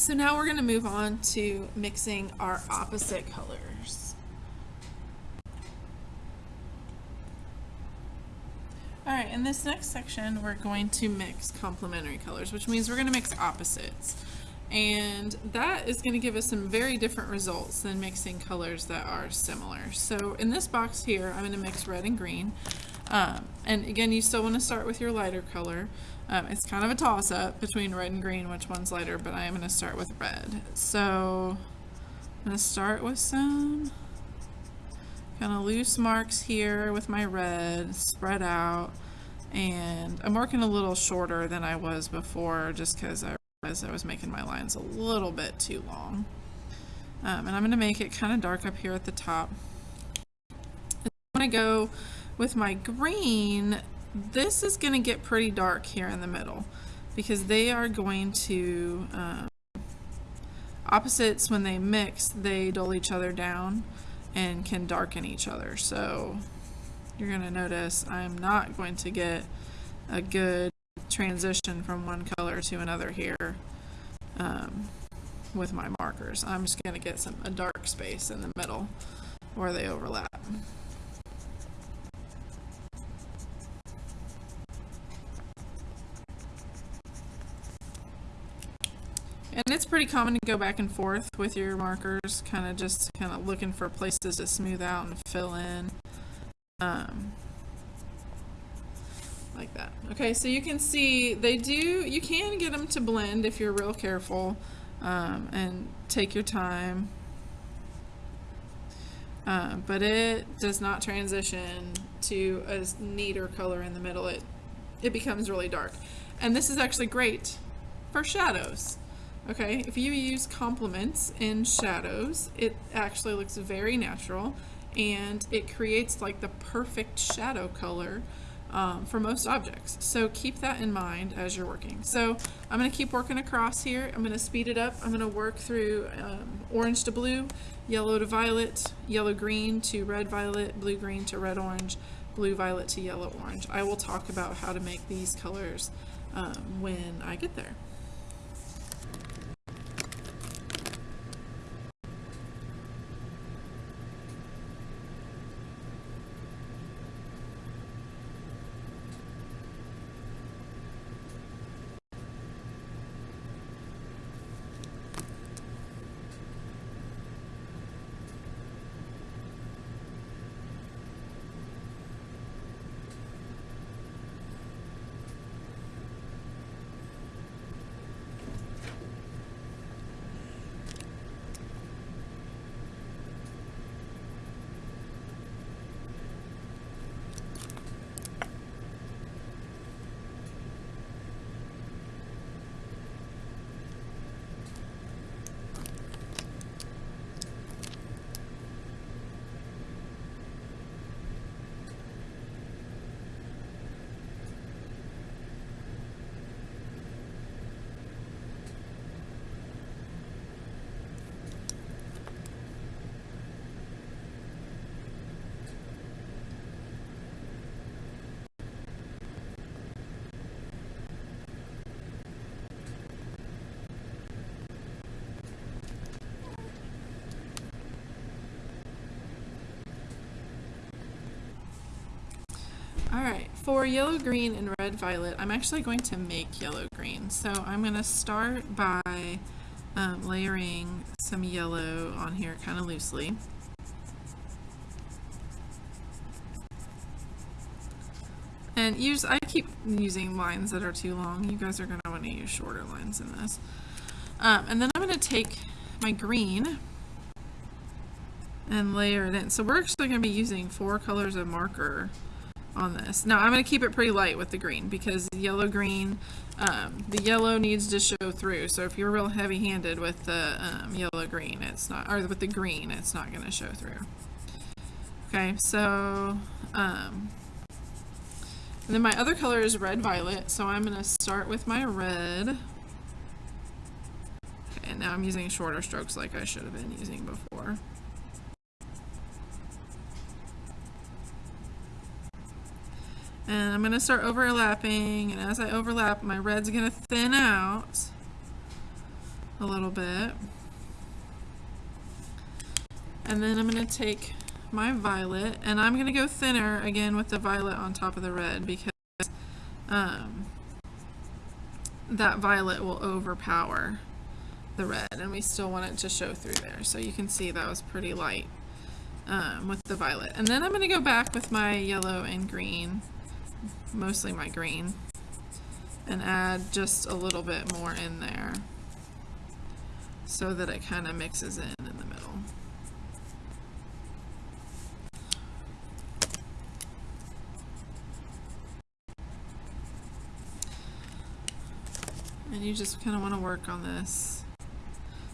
So now we're going to move on to mixing our opposite colors. All right, in this next section, we're going to mix complementary colors, which means we're going to mix opposites. And that is going to give us some very different results than mixing colors that are similar. So in this box here, I'm going to mix red and green. Um, and again, you still want to start with your lighter color. Um, it's kind of a toss-up between red and green, which one's lighter, but I am going to start with red. So I'm going to start with some kind of loose marks here with my red, spread out. And I'm working a little shorter than I was before just because I realized I was making my lines a little bit too long. Um, and I'm going to make it kind of dark up here at the top. I'm going to go with my green, this is going to get pretty dark here in the middle because they are going to, um, opposites when they mix, they dull each other down and can darken each other. So you're going to notice I'm not going to get a good transition from one color to another here um, with my markers. I'm just going to get some a dark space in the middle where they overlap. And it's pretty common to go back and forth with your markers, kind of just kind of looking for places to smooth out and fill in. Um, like that. Okay, so you can see they do, you can get them to blend if you're real careful um, and take your time. Uh, but it does not transition to a neater color in the middle. It, it becomes really dark. And this is actually great for shadows. Okay, if you use complements in shadows, it actually looks very natural and it creates like the perfect shadow color um, for most objects. So keep that in mind as you're working. So I'm going to keep working across here. I'm going to speed it up. I'm going to work through um, orange to blue, yellow to violet, yellow green to red violet, blue green to red orange, blue violet to yellow orange. I will talk about how to make these colors um, when I get there. All right, for yellow, green, and red, violet, I'm actually going to make yellow, green. So I'm going to start by um, layering some yellow on here kind of loosely. And use, I keep using lines that are too long. You guys are going to want to use shorter lines in this. Um, and then I'm going to take my green and layer it in. So we're actually going to be using four colors of marker on this. Now I'm going to keep it pretty light with the green because yellow green, um, the yellow needs to show through. So if you're real heavy handed with the um, yellow green, it's not, or with the green, it's not going to show through. Okay, so, um, and then my other color is red violet. So I'm going to start with my red. Okay, and now I'm using shorter strokes like I should have been using before. And I'm going to start overlapping, and as I overlap, my red's going to thin out. a little bit. And then I'm going to take my violet and I'm going to go thinner again with the violet on top of the red because um, that violet will overpower the red and we still want it to show through there. So you can see that was pretty light um, with the violet. And then I'm going to go back with my yellow and green, mostly my green, and add just a little bit more in there so that it kind of mixes in in the middle. And you just kind of want to work on this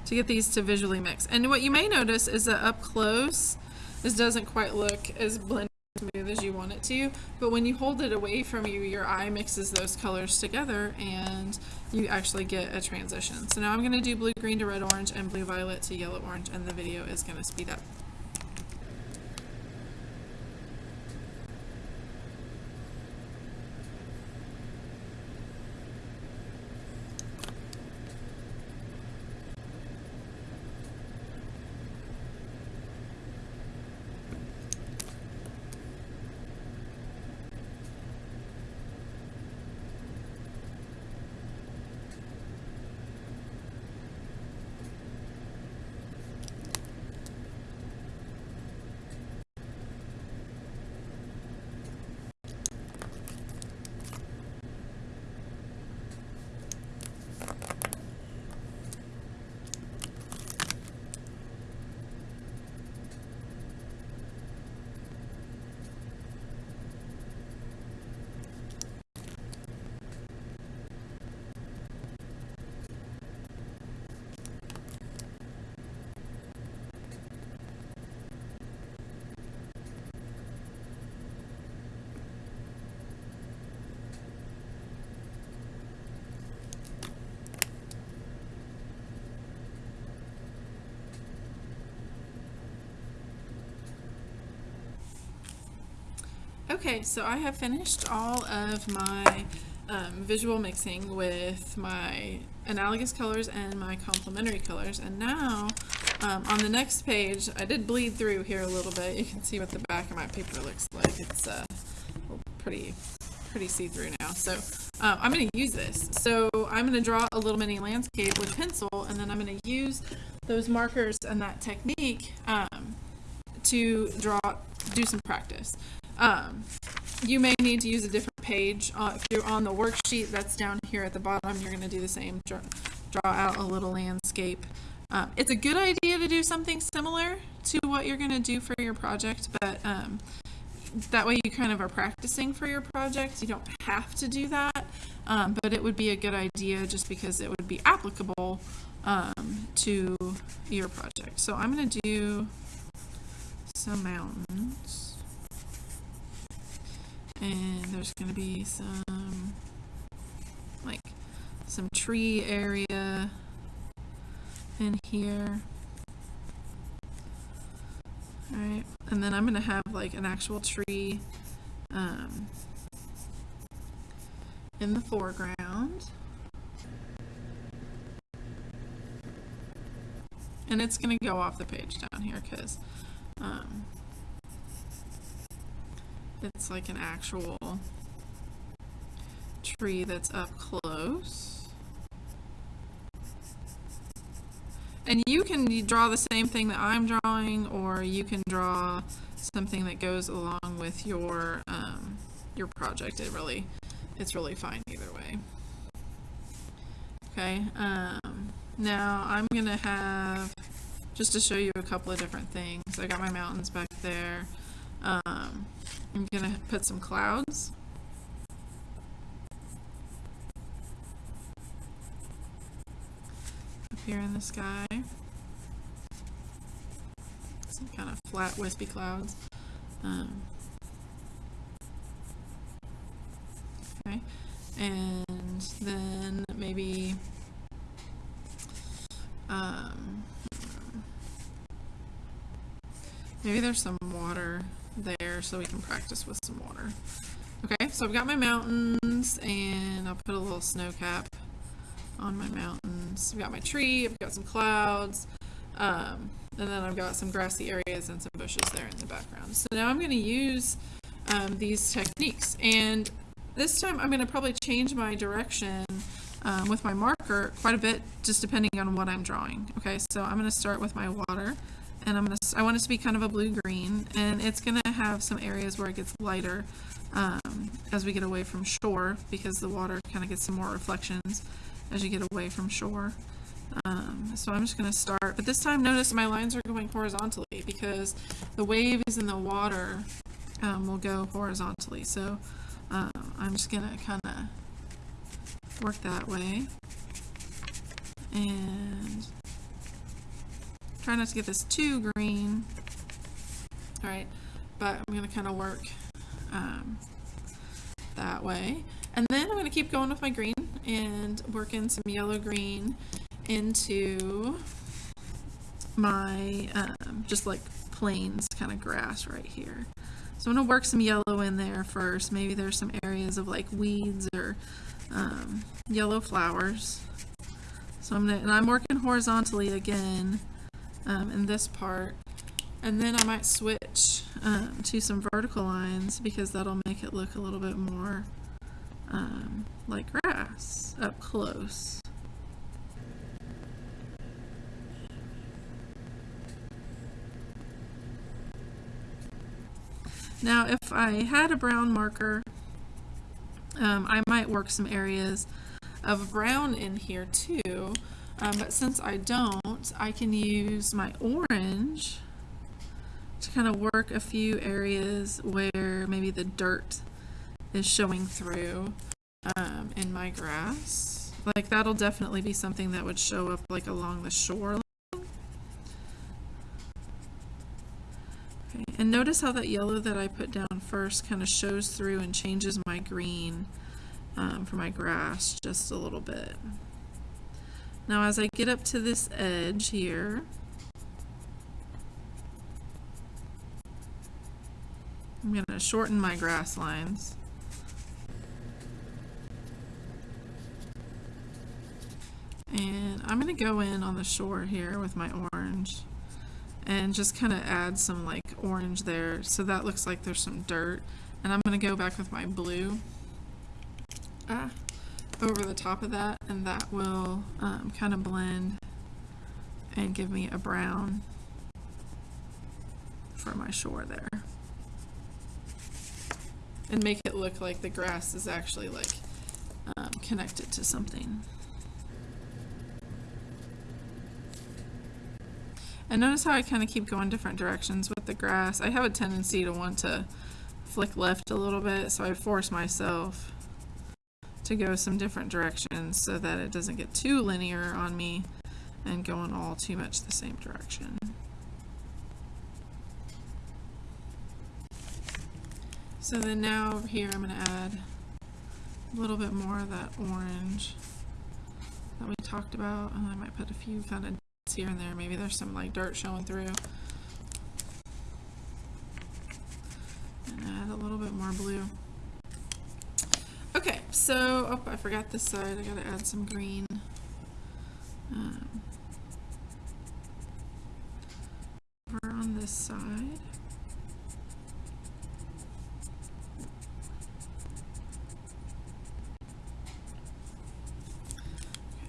to get these to visually mix. And what you may notice is that up close, this doesn't quite look as blended smooth as you want it to, but when you hold it away from you, your eye mixes those colors together and you actually get a transition. So now I'm going to do blue green to red orange and blue violet to yellow orange and the video is going to speed up. Okay, so I have finished all of my um, visual mixing with my analogous colors and my complementary colors. And now, um, on the next page, I did bleed through here a little bit. You can see what the back of my paper looks like. It's uh, pretty, pretty see-through now. So uh, I'm going to use this. So I'm going to draw a little mini landscape with pencil, and then I'm going to use those markers and that technique um, to draw, do some practice. Um, you may need to use a different page. Uh, if you're on the worksheet that's down here at the bottom, you're going to do the same. Draw, out a little landscape. Um, it's a good idea to do something similar to what you're going to do for your project, but um, that way you kind of are practicing for your project. You don't have to do that, um, but it would be a good idea just because it would be applicable um, to your project. So I'm going to do some mountains and there's going to be some like some tree area in here. Alright and then I'm going to have like an actual tree um, in the foreground. And it's going to go off the page down here because um, it's like an actual tree that's up close. And you can draw the same thing that I'm drawing, or you can draw something that goes along with your um, your project. It really, it's really fine either way. Okay, um, now I'm gonna have, just to show you a couple of different things, I got my mountains back there. Um, I'm gonna put some clouds. Up here in the sky. Some kind of flat wispy clouds. Um, okay, and then maybe um, maybe there's some there so we can practice with some water. Okay, so I've got my mountains and I'll put a little snow cap on my mountains. I've got my tree, I've got some clouds, um, and then I've got some grassy areas and some bushes there in the background. So now I'm going to use um, these techniques. And this time I'm going to probably change my direction um, with my marker quite a bit, just depending on what I'm drawing. Okay, so I'm going to start with my water. And I'm gonna, I want it to be kind of a blue-green, and it's gonna have some areas where it gets lighter um, as we get away from shore, because the water kind of gets some more reflections as you get away from shore. Um, so I'm just going to start, but this time notice my lines are going horizontally because the waves in the water um, will go horizontally. So um, I'm just going to kind of work that way. And try not to get this too green. All right, but I'm going to kind of work um, that way. And then I'm going to keep going with my green and work in some yellow green into my um, just like plains kind of grass right here. So I'm going to work some yellow in there first. Maybe there's some areas of like weeds or um, yellow flowers. So I'm gonna, and I'm working horizontally again um, in this part. And then I might switch um, to some vertical lines because that'll make it look a little bit more um, like grass up close. Now if I had a brown marker, um, I might work some areas of brown in here too, um, but since I don't, I can use my orange to kind of work a few areas where maybe the dirt is showing through um, in my grass. Like that'll definitely be something that would show up like along the shoreline. And notice how that yellow that I put down first kind of shows through and changes my green um, for my grass just a little bit. Now as I get up to this edge here, I'm going to shorten my grass lines. And I'm going to go in on the shore here with my orange and just kind of add some like orange there so that looks like there's some dirt. And I'm going to go back with my blue ah, over the top of that and that will um, kind of blend and give me a brown for my shore there. And make it look like the grass is actually like um, connected to something. And notice how I kind of keep going different directions with the grass. I have a tendency to want to flick left a little bit, so I force myself to go some different directions so that it doesn't get too linear on me and going all too much the same direction. So then now over here I'm going to add a little bit more of that orange that we talked about. And I might put a few kind of dots here and there. Maybe there's some like dirt showing through. And add a little bit more blue. Okay, so, oh, I forgot this side. I gotta add some green. Um, over on this side.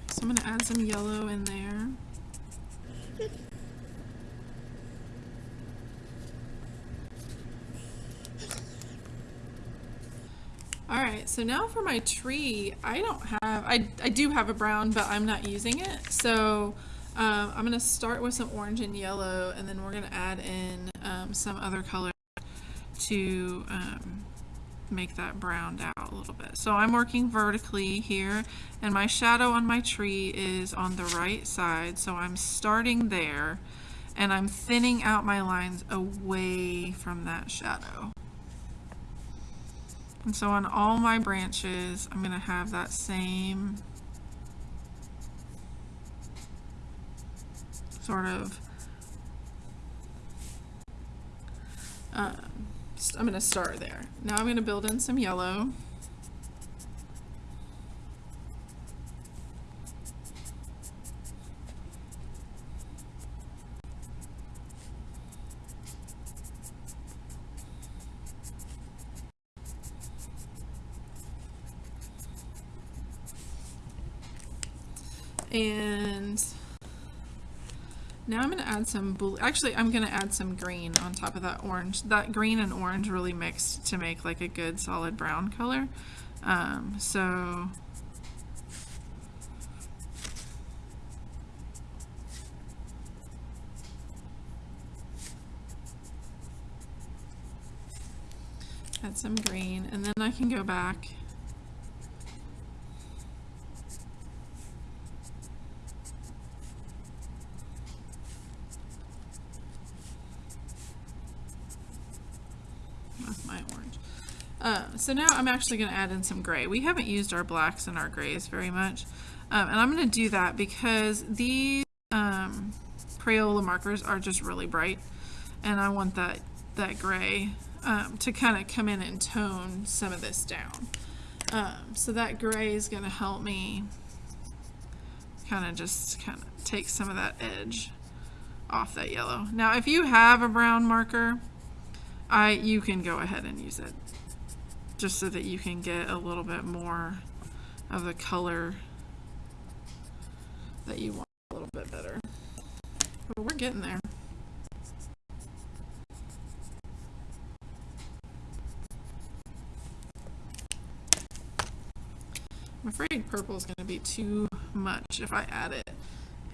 so I'm to add some yellow in there. Alright, so now for my tree, I don't have, I, I do have a brown, but I'm not using it. So um, I'm going to start with some orange and yellow, and then we're going to add in um, some other color to um, make that browned out a little bit. So I'm working vertically here, and my shadow on my tree is on the right side, so I'm starting there, and I'm thinning out my lines away from that shadow. And so on all my branches, I'm going to have that same sort of um, I'm going to start there. Now I'm going to build in some yellow. Add some blue. Actually, I'm going to add some green on top of that orange. That green and orange really mixed to make like a good solid brown color. Um, so add some green and then I can go back with my orange. Uh, so now I'm actually going to add in some gray. We haven't used our blacks and our grays very much. Um, and I'm going to do that because these um, Crayola markers are just really bright. And I want that, that gray um, to kind of come in and tone some of this down. Um, so that gray is going to help me kind of just kind of take some of that edge off that yellow. Now if you have a brown marker, I you can go ahead and use it just so that you can get a little bit more of the color that you want a little bit better. But we're getting there. I'm afraid purple is going to be too much if I add it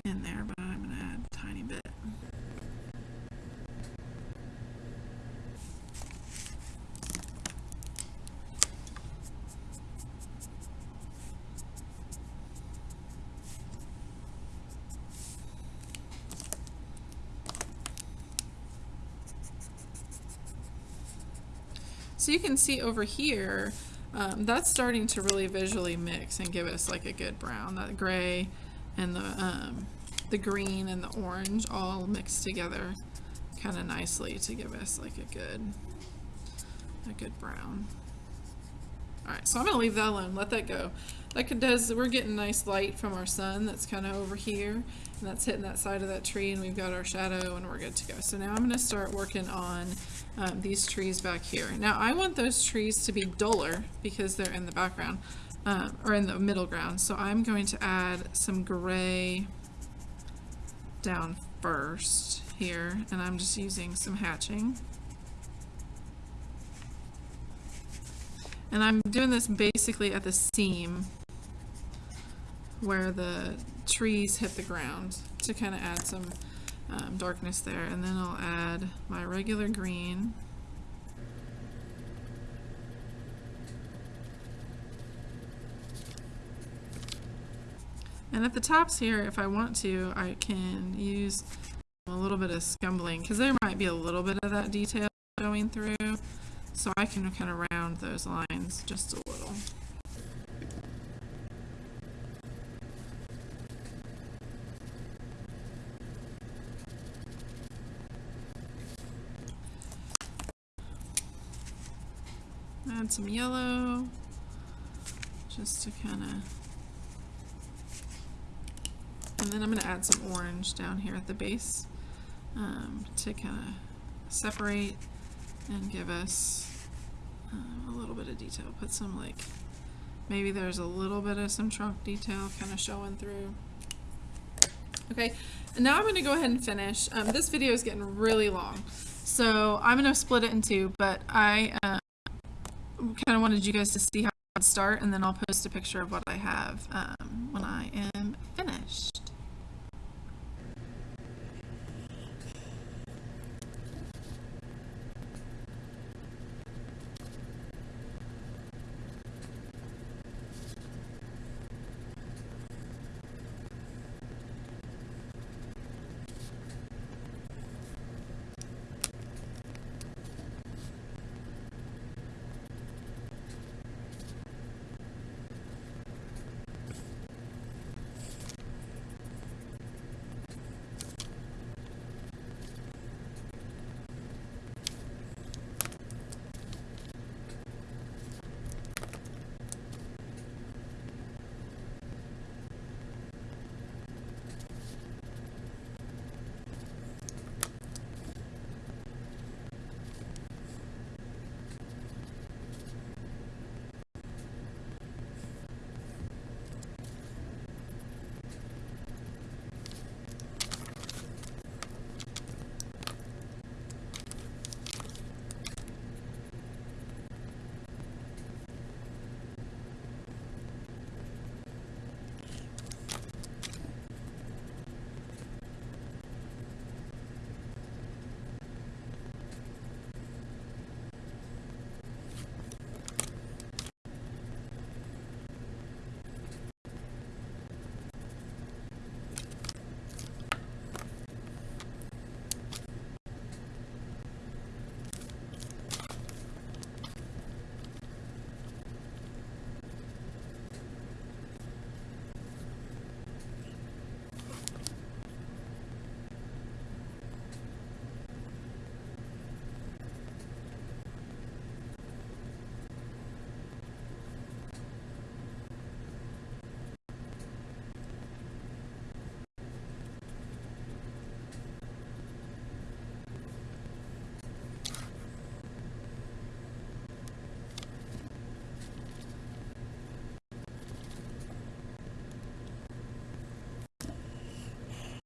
in there, but I'm going to add a tiny bit. So you can see over here, um, that's starting to really visually mix and give us like a good brown. That gray and the, um, the green and the orange all mixed together kind of nicely to give us like a good, a good brown. Alright, so I'm going to leave that alone, let that go. That does, we're getting nice light from our sun that's kind of over here, and that's hitting that side of that tree, and we've got our shadow, and we're good to go. So now I'm going to start working on um, these trees back here. Now I want those trees to be duller because they're in the background, um, or in the middle ground, so I'm going to add some gray down first here, and I'm just using some hatching. And I'm doing this basically at the seam where the trees hit the ground to kind of add some um, darkness there. And then I'll add my regular green. And at the tops here, if I want to, I can use a little bit of scumbling because there might be a little bit of that detail going through. So I can kind of round those lines just a little. Add some yellow just to kind of and then I'm going to add some orange down here at the base um, to kind of separate and give us a little bit of detail. Put some like, maybe there's a little bit of some trunk detail kind of showing through. Okay, and now I'm going to go ahead and finish. Um, this video is getting really long, so I'm going to split it in two, but I uh, kind of wanted you guys to see how I'd start, and then I'll post a picture of what I have um, when I am finished.